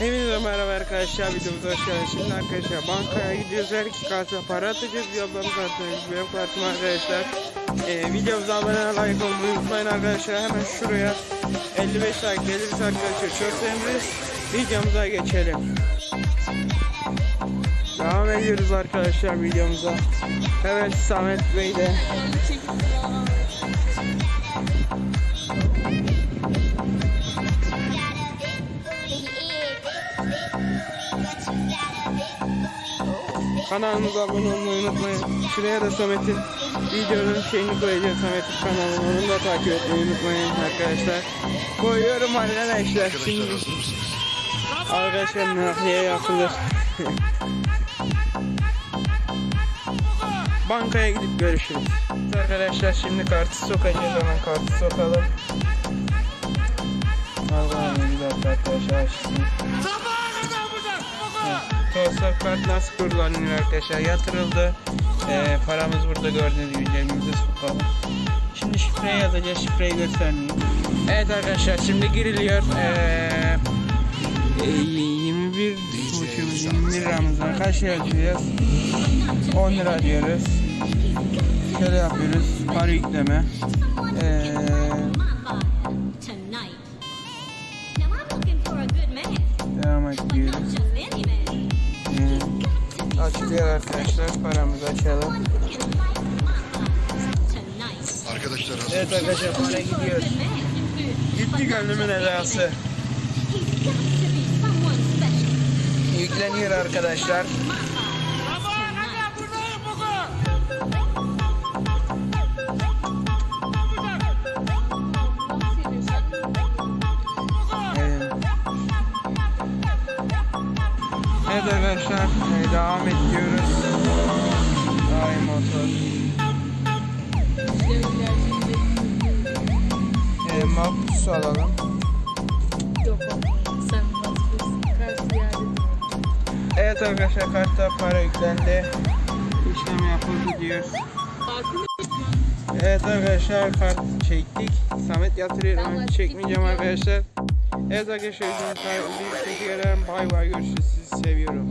Hepinize merhaba arkadaşlar videomuza hoş geldiniz. Şimdi arkadaşlar bankaya gidiyoruz. Her iki karta para atacağız. Yoldan kartımız benim kartım arkadaşlar. Ee, videomuza abone like olmayı unutmayın arkadaşlar. Hemen şuraya 55 like gelirse arkadaşlar çok seviniriz. Videomuza geçelim. Devam ediyoruz arkadaşlar videomuza. Evet Samet Bey de Kanalımıza abone olmayı unutmayın. Şuraya da Samet'in videonun şeyini koyacağım. Samet'in kanalını onu da takip etmeyi unutmayın arkadaşlar. Koyuyorum arkadaşlar şimdi. Arkadaşlar nakliye yapılır. Bankaya gidip görüşürüz. Arkadaşlar şimdi kartı sokacağız hemen kartı sokalım. Allah'ım bir dakika arkadaşlar açsın. Tosa kart nasıl kullanılıyor arkadaşlar yatırıldı. Ee, paramız burada gördüğünüz gibi cebimize sokalım. Şimdi şifreyi yazacağız şifreyi göstermeyeyim. Evet arkadaşlar şimdi giriliyor. Ee, e, 21 buçuğumuz 21 liramız var. Kaç lira ödeyeceğiz? 10 lira diyoruz. Şöyle yapıyoruz. Para yükleme. Ee, tonight. Now Açılıyor arkadaşlar. Paramızı açalım. Arkadaşlar hazır Evet arkadaşlar para gidiyor. Gitti gönlümün edası. Yükleniyor arkadaşlar. Evet arkadaşlar e, devam ediyoruz. Ay motor. E, makbuz alalım. Evet arkadaşlar kartta para yüklendi. İşlem yapıldı diyor. Evet arkadaşlar kart çektik. Samet yatırıyor çekmeyeceğim arkadaşlar. Evet arkadaşlar bir ederim. Bay bay görüşürüz. Sizi seviyorum.